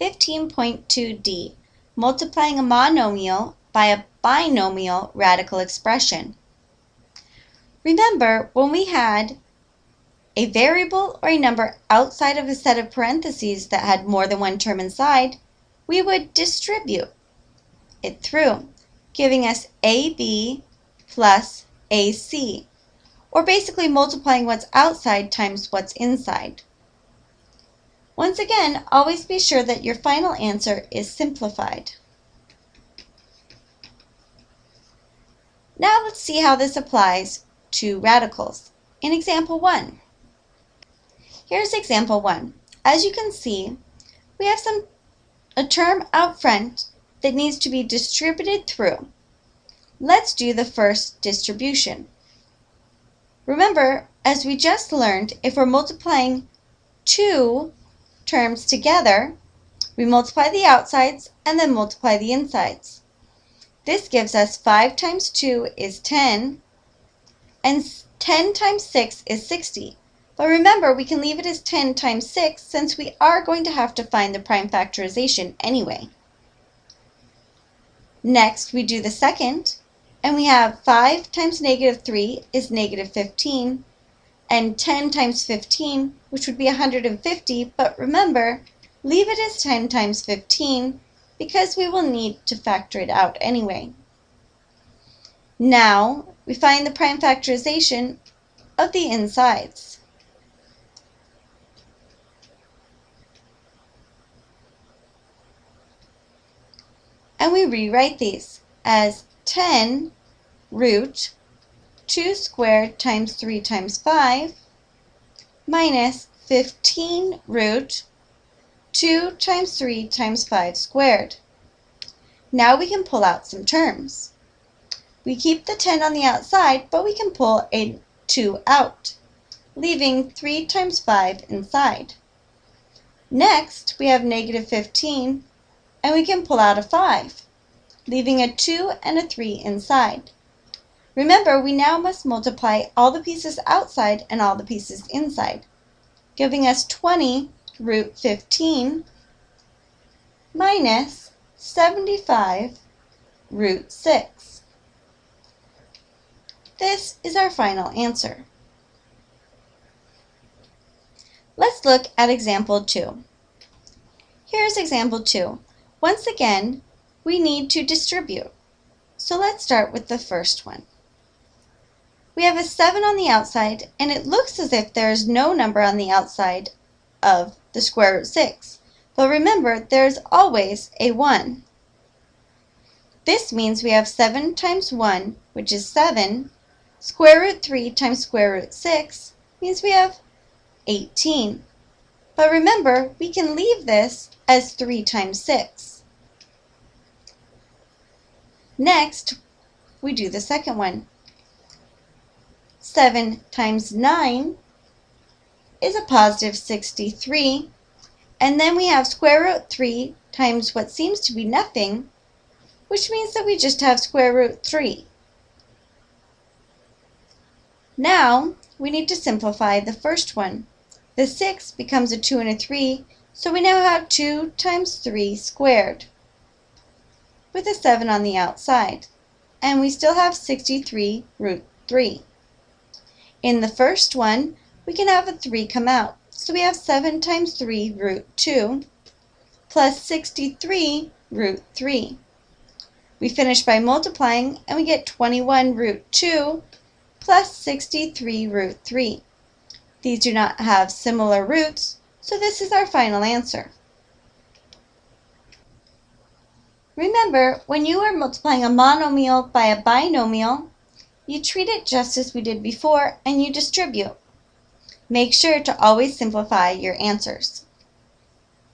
15.2d, multiplying a monomial by a binomial radical expression. Remember, when we had a variable or a number outside of a set of parentheses that had more than one term inside, we would distribute it through, giving us AB plus AC, or basically multiplying what's outside times what's inside. Once again, always be sure that your final answer is simplified. Now let's see how this applies to radicals. In example 1. Here's example 1. As you can see, we have some a term out front that needs to be distributed through. Let's do the first distribution. Remember, as we just learned, if we're multiplying two terms together, we multiply the outsides and then multiply the insides. This gives us 5 times 2 is 10, and 10 times 6 is 60. But remember, we can leave it as 10 times 6 since we are going to have to find the prime factorization anyway. Next, we do the second, and we have 5 times negative 3 is negative 15, and 10 times 15, which would be 150, but remember, leave it as 10 times 15 because we will need to factor it out anyway. Now, we find the prime factorization of the insides. and we rewrite these as 10 root 2 squared times 3 times 5 minus 15 root 2 times 3 times 5 squared. Now we can pull out some terms. We keep the 10 on the outside, but we can pull a 2 out, leaving 3 times 5 inside. Next, we have negative 15 and we can pull out a 5, leaving a 2 and a 3 inside. Remember, we now must multiply all the pieces outside and all the pieces inside, giving us 20 root 15 minus 75 root 6. This is our final answer. Let's look at example 2. Here's example 2. Once again, we need to distribute. So let's start with the first one. We have a 7 on the outside, and it looks as if there is no number on the outside of the square root 6. But remember, there is always a 1. This means we have 7 times 1, which is 7. Square root 3 times square root 6 means we have 18. But remember, we can leave this as 3 times 6. Next, we do the second one. 7 times 9 is a positive 63. And then we have square root 3 times what seems to be nothing, which means that we just have square root 3. Now, we need to simplify the first one. The 6 becomes a 2 and a 3, so we now have 2 times 3 squared with a 7 on the outside. And we still have 63 root 3. In the first one, we can have a 3 come out. So we have 7 times 3 root 2 plus 63 root 3. We finish by multiplying and we get 21 root 2 plus 63 root 3. These do not have similar roots, so this is our final answer. Remember, when you are multiplying a monomial by a binomial, you treat it just as we did before and you distribute. Make sure to always simplify your answers.